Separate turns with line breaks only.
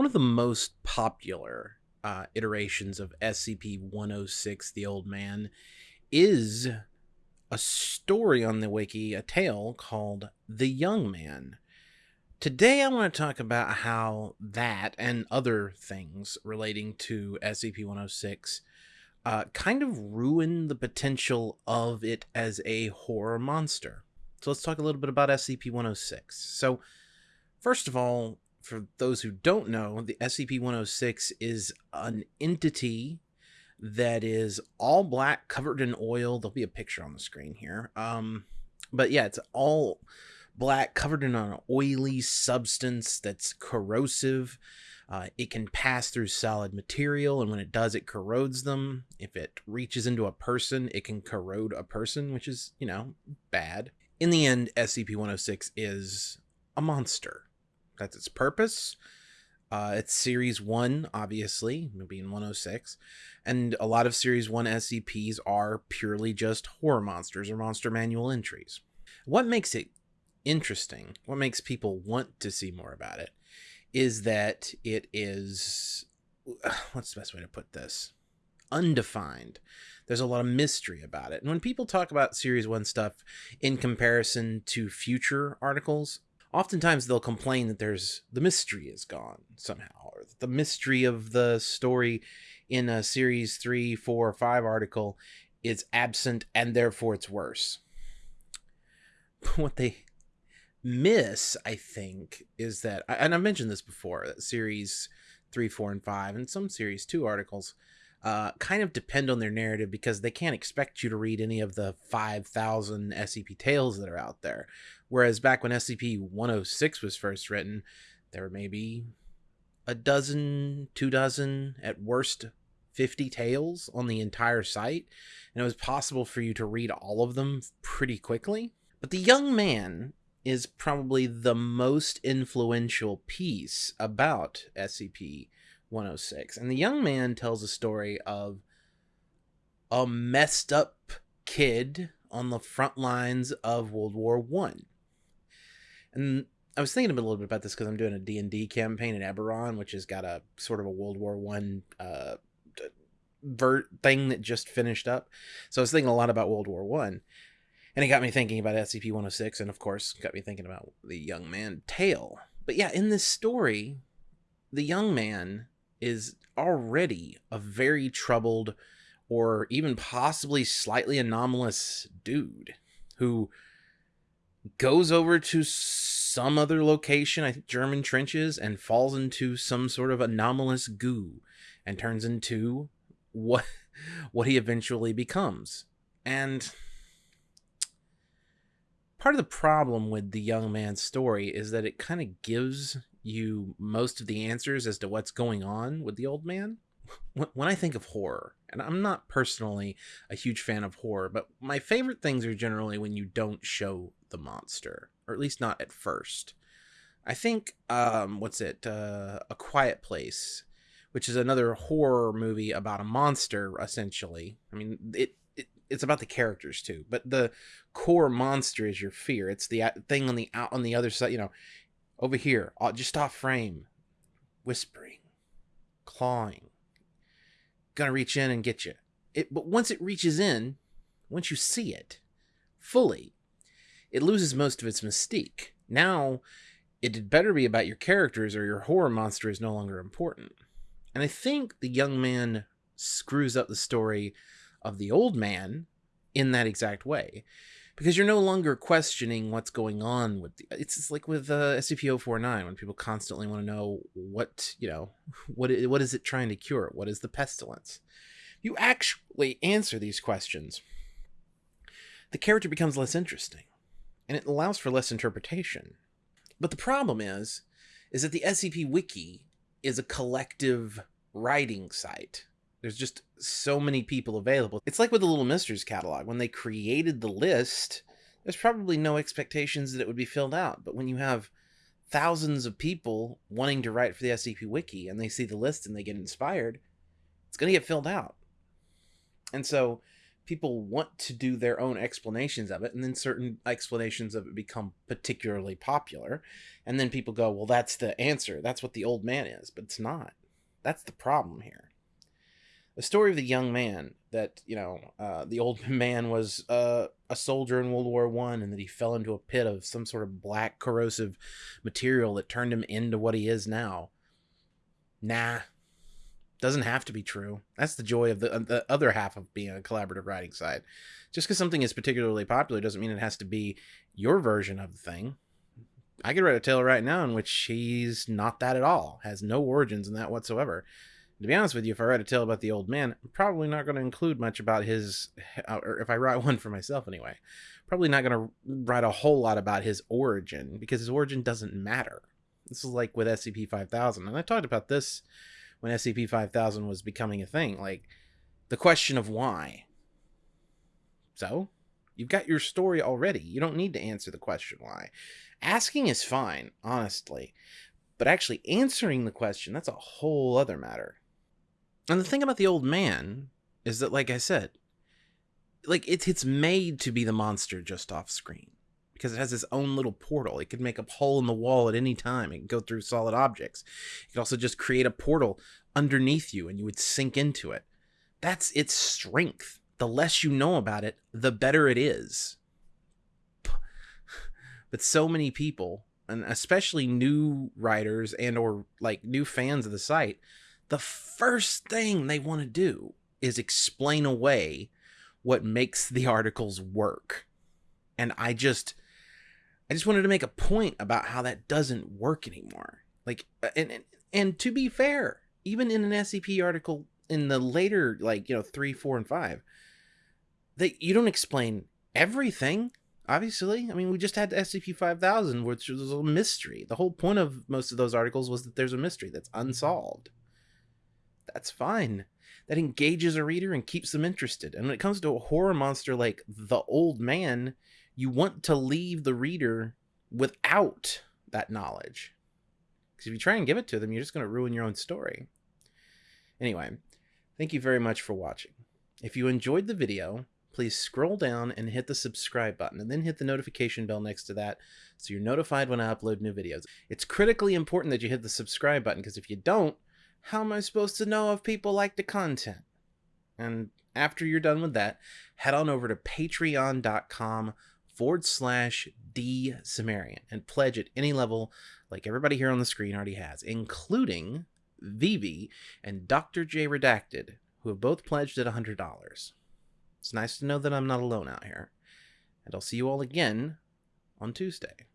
One of the most popular uh, iterations of SCP 106, The Old Man, is a story on the wiki, a tale called The Young Man. Today, I want to talk about how that and other things relating to SCP 106 uh, kind of ruin the potential of it as a horror monster. So, let's talk a little bit about SCP 106. So, first of all, for those who don't know, the SCP-106 is an entity that is all black, covered in oil. There'll be a picture on the screen here. Um, but yeah, it's all black, covered in an oily substance that's corrosive. Uh, it can pass through solid material, and when it does, it corrodes them. If it reaches into a person, it can corrode a person, which is, you know, bad. In the end, SCP 106 is a monster. That's its purpose. Uh, it's Series 1, obviously, maybe being 106. And a lot of Series 1 SCPs are purely just horror monsters or monster manual entries. What makes it interesting, what makes people want to see more about it, is that it is. What's the best way to put this? Undefined. There's a lot of mystery about it. And when people talk about Series 1 stuff in comparison to future articles, oftentimes they'll complain that there's the mystery is gone somehow or the mystery of the story in a series three, four, or five article is absent and therefore it's worse. What they miss i think is that and i mentioned this before that series three four and five and some series two articles uh, kind of depend on their narrative because they can't expect you to read any of the 5,000 SCP tales that are out there. Whereas back when SCP 106 was first written, there were maybe a dozen, two dozen, at worst 50 tales on the entire site, and it was possible for you to read all of them pretty quickly. But The Young Man is probably the most influential piece about SCP 106. And the young man tells a story of a messed up kid on the front lines of World War One. And I was thinking a little bit about this because I'm doing a D&D campaign in Eberron, which has got a sort of a World War One uh, vert thing that just finished up. So I was thinking a lot about World War One, and it got me thinking about SCP-106, and of course, got me thinking about the young man tale. But yeah, in this story, the young man is already a very troubled or even possibly slightly anomalous dude who goes over to some other location, I think German trenches, and falls into some sort of anomalous goo and turns into what what he eventually becomes. And part of the problem with the young man's story is that it kind of gives you most of the answers as to what's going on with the old man. When I think of horror, and I'm not personally a huge fan of horror, but my favorite things are generally when you don't show the monster, or at least not at first. I think, um, what's it? Uh, a Quiet Place, which is another horror movie about a monster, essentially. I mean, it, it it's about the characters too, but the core monster is your fear. It's the thing on the out on the other side. You know, over here, uh, just off frame, whispering, clawing, gonna reach in and get you. It, but once it reaches in, once you see it fully, it loses most of its mystique. Now, it had better be about your characters or your horror monster is no longer important. And I think the young man screws up the story of the old man in that exact way because you're no longer questioning what's going on with the, it's like with uh, SCP-049 when people constantly want to know what you know what what is it trying to cure? What is the pestilence? You actually answer these questions. The character becomes less interesting and it allows for less interpretation. But the problem is is that the SCP wiki is a collective writing site there's just so many people available. It's like with the Little Misters catalog. When they created the list, there's probably no expectations that it would be filled out. But when you have thousands of people wanting to write for the SCP Wiki and they see the list and they get inspired, it's going to get filled out. And so people want to do their own explanations of it, and then certain explanations of it become particularly popular, and then people go, "Well, that's the answer. That's what the old man is," but it's not. That's the problem here. The story of the young man that you know, uh, the old man was uh, a soldier in World War One, and that he fell into a pit of some sort of black corrosive material that turned him into what he is now. Nah, doesn't have to be true. That's the joy of the, the other half of being a collaborative writing side. Just because something is particularly popular doesn't mean it has to be your version of the thing. I could write a tale right now in which he's not that at all, has no origins in that whatsoever. To be honest with you, if I write a tale about the old man, I'm probably not going to include much about his, uh, or if I write one for myself anyway, probably not going to write a whole lot about his origin because his origin doesn't matter. This is like with SCP 5000, and I talked about this when SCP 5000 was becoming a thing. Like, the question of why. So, you've got your story already. You don't need to answer the question why. Asking is fine, honestly. But actually answering the question, that's a whole other matter. And the thing about the old man is that, like I said, like it's it's made to be the monster just off screen because it has its own little portal. It could make a hole in the wall at any time. It can go through solid objects. It could also just create a portal underneath you and you would sink into it. That's its strength. The less you know about it, the better it is. But so many people, and especially new writers and or like new fans of the site, the first thing they want to do is explain away what makes the articles work. And I just I just wanted to make a point about how that doesn't work anymore. Like, uh, and and, and to be fair, even in an SCP article in the later, like you know, three, four, and five, that you don't explain everything. Obviously, I mean, we just had SCP five thousand, which was a mystery. The whole point of most of those articles was that there's a mystery that's unsolved. That's fine. That engages a reader and keeps them interested. And when it comes to a horror monster like the Old Man, you want to leave the reader without that knowledge. Because if you try and give it to them, you're just going to ruin your own story. Anyway, thank you very much for watching. If you enjoyed the video, please scroll down and hit the subscribe button and then hit the notification bell next to that so you're notified when I upload new videos. It's critically important that you hit the subscribe button because if you don't, how am I supposed to know if people like the content? And after you're done with that, head on over to patreon.com forward slash D Cimmerian and pledge at any level like everybody here on the screen already has, including Vivi and Dr. J Redacted, who have both pledged at $100. It's nice to know that I'm not alone out here. And I'll see you all again on Tuesday.